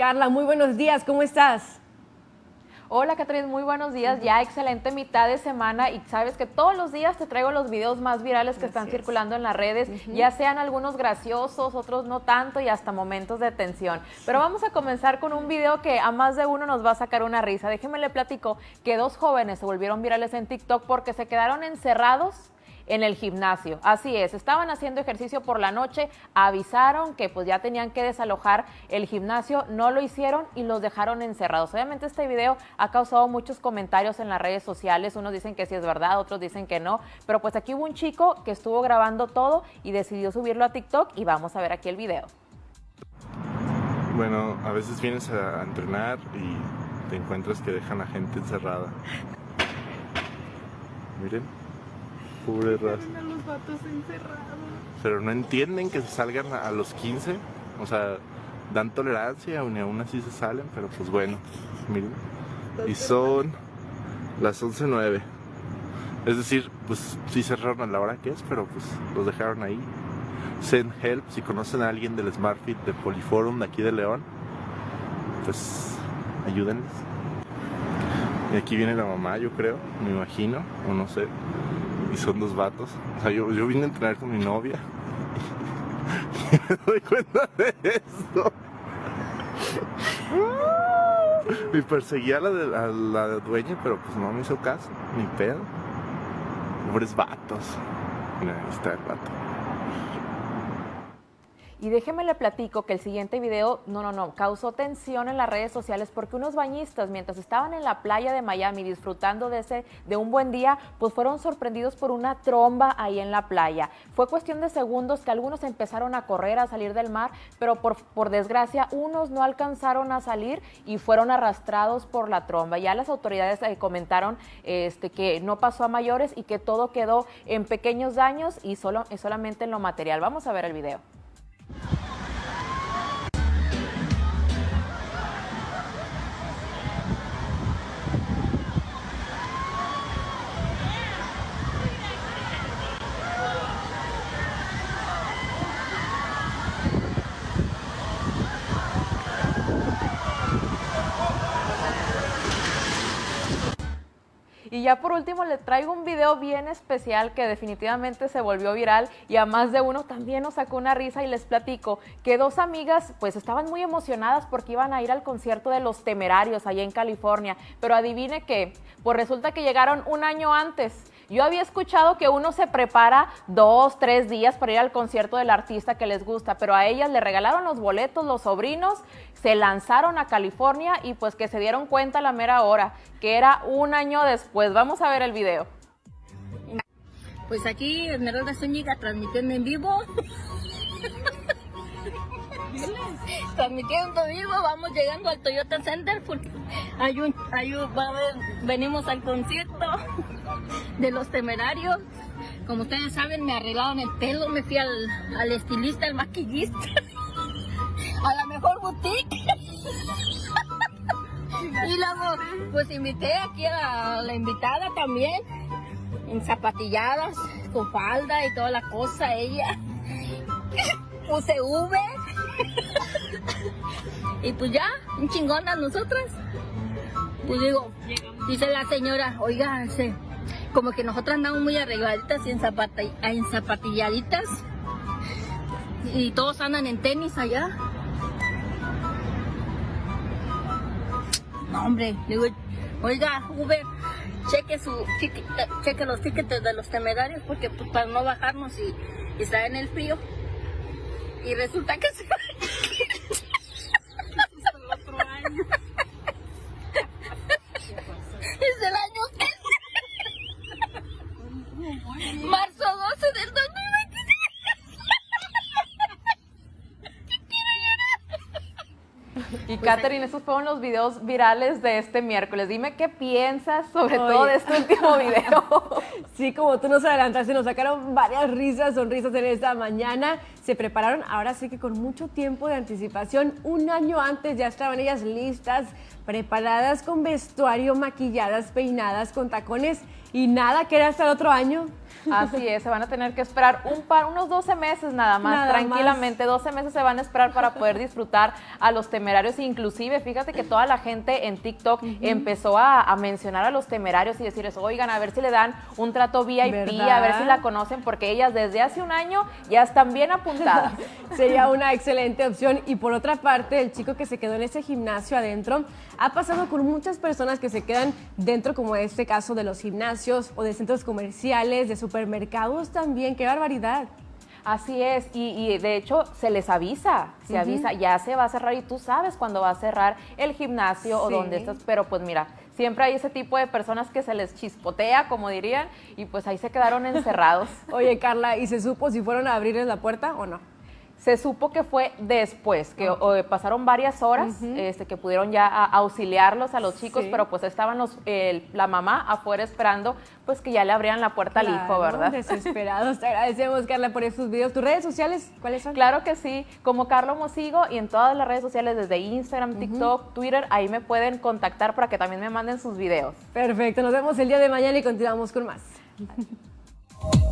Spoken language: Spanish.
Carla, muy buenos días, ¿cómo estás? Hola Catherine, muy buenos días. Ya excelente mitad de semana y sabes que todos los días te traigo los videos más virales que están circulando en las redes, ya sean algunos graciosos, otros no tanto y hasta momentos de tensión. Pero vamos a comenzar con un video que a más de uno nos va a sacar una risa. Déjenme le platico que dos jóvenes se volvieron virales en TikTok porque se quedaron encerrados en el gimnasio. Así es, estaban haciendo ejercicio por la noche, avisaron que pues ya tenían que desalojar el gimnasio, no lo hicieron y los dejaron encerrados. Obviamente este video ha causado muchos comentarios en las redes sociales, unos dicen que sí es verdad, otros dicen que no, pero pues aquí hubo un chico que estuvo grabando todo y decidió subirlo a TikTok y vamos a ver aquí el video. Bueno, a veces vienes a entrenar y te encuentras que dejan a gente encerrada. Miren. Pobre raza. Pero no entienden que se salgan a los 15. O sea, dan tolerancia, y aún así se salen, pero pues bueno, miren. Y son las 11.09. Es decir, pues sí cerraron a la hora que es, pero pues los dejaron ahí. Send help, si conocen a alguien del SmartFit de Poliforum de aquí de León, pues ayúdenles. Y aquí viene la mamá, yo creo, me imagino, o no sé y son dos vatos. O sea, yo, yo vine a entrenar con mi novia y me doy cuenta de esto. Y perseguí a la, a la dueña, pero pues no me hizo caso, ni pedo. Pobres vatos. Mira, ahí está el vato. Y déjeme le platico que el siguiente video, no, no, no, causó tensión en las redes sociales porque unos bañistas, mientras estaban en la playa de Miami disfrutando de, ese, de un buen día, pues fueron sorprendidos por una tromba ahí en la playa. Fue cuestión de segundos que algunos empezaron a correr, a salir del mar, pero por, por desgracia unos no alcanzaron a salir y fueron arrastrados por la tromba. Ya las autoridades eh, comentaron este, que no pasó a mayores y que todo quedó en pequeños daños y solo, solamente en lo material. Vamos a ver el video. Y ya por último le traigo un video bien especial que definitivamente se volvió viral y a más de uno también nos sacó una risa y les platico que dos amigas pues estaban muy emocionadas porque iban a ir al concierto de Los Temerarios allá en California, pero adivine qué, pues resulta que llegaron un año antes yo había escuchado que uno se prepara dos, tres días para ir al concierto del artista que les gusta, pero a ellas le regalaron los boletos, los sobrinos, se lanzaron a California y pues que se dieron cuenta a la mera hora, que era un año después. Vamos a ver el video. Pues aquí Esmeralda Zúñiga transmitiendo en vivo. transmitiendo en vivo, vamos llegando al Toyota Center. Hay un, hay un, venimos al concierto de los temerarios. Como ustedes saben, me arreglaron el pelo, me fui al, al estilista, al maquillista, a la mejor boutique. y luego, pues invité aquí a la, invitada también, en zapatilladas, con falda y toda la cosa, ella. Puse V. y pues ya, un chingón a nosotras. Pues digo, dice la señora, oiga, como que nosotras andamos muy arregladitas y en, en zapatilladitas. Y todos andan en tenis allá. No, hombre, digo, oiga, Uber, cheque, su, cheque, los tickets de los temerarios porque pues, para no bajarnos y estar en el frío. Y resulta que se... Y Katherine, esos fueron los videos virales de este miércoles. Dime qué piensas sobre todo de este último video. sí, como tú nos adelantaste, nos sacaron varias risas, sonrisas en esta mañana. Se prepararon, ahora sí que con mucho tiempo de anticipación, un año antes ya estaban ellas listas, preparadas con vestuario, maquilladas, peinadas, con tacones y nada, que era hasta el otro año. Así es, se van a tener que esperar un par, unos 12 meses nada más, tranquilamente, 12 meses se van a esperar para poder disfrutar a los temerarios. Inclusive fíjate que toda la gente en TikTok empezó a, mencionar a los temerarios y decirles, oigan, a ver si le dan un trato VIP, a ver si la conocen, porque ellas desde hace un año ya están bien apuntadas. Sería una excelente opción. Y por otra parte, el chico que se quedó en ese gimnasio adentro ha pasado con muchas personas que se quedan dentro, como este caso de los gimnasios o de centros comerciales, de supermercados también. ¡Qué barbaridad! Así es, y, de hecho se les avisa, se avisa, ya se va a cerrar y tú sabes cuándo va a cerrar el gimnasio o donde estás, pero pues mira, siempre hay ese tipo de personas que se les chispotea, como dirían, y pues ahí se quedaron encerrados. Oye, Carla, ¿y se supo si fueron a abrirles la puerta o no? Se supo que fue después, que pasaron varias horas, este, que pudieron ya auxiliarlos a los chicos, pero pues estaban los, la mamá afuera esperando, pues que ya le abrían la puerta al hijo, ¿verdad? Desesperados. Te agradecemos, Carla, por esos videos. ¿Tus redes sociales cuáles son? Claro que sí, como Carlos Mosigo y en todas las redes sociales, desde Instagram, TikTok, Twitter, ahí me pueden contactar para que también me manden sus videos. Perfecto, nos vemos el día de mañana y continuamos con más.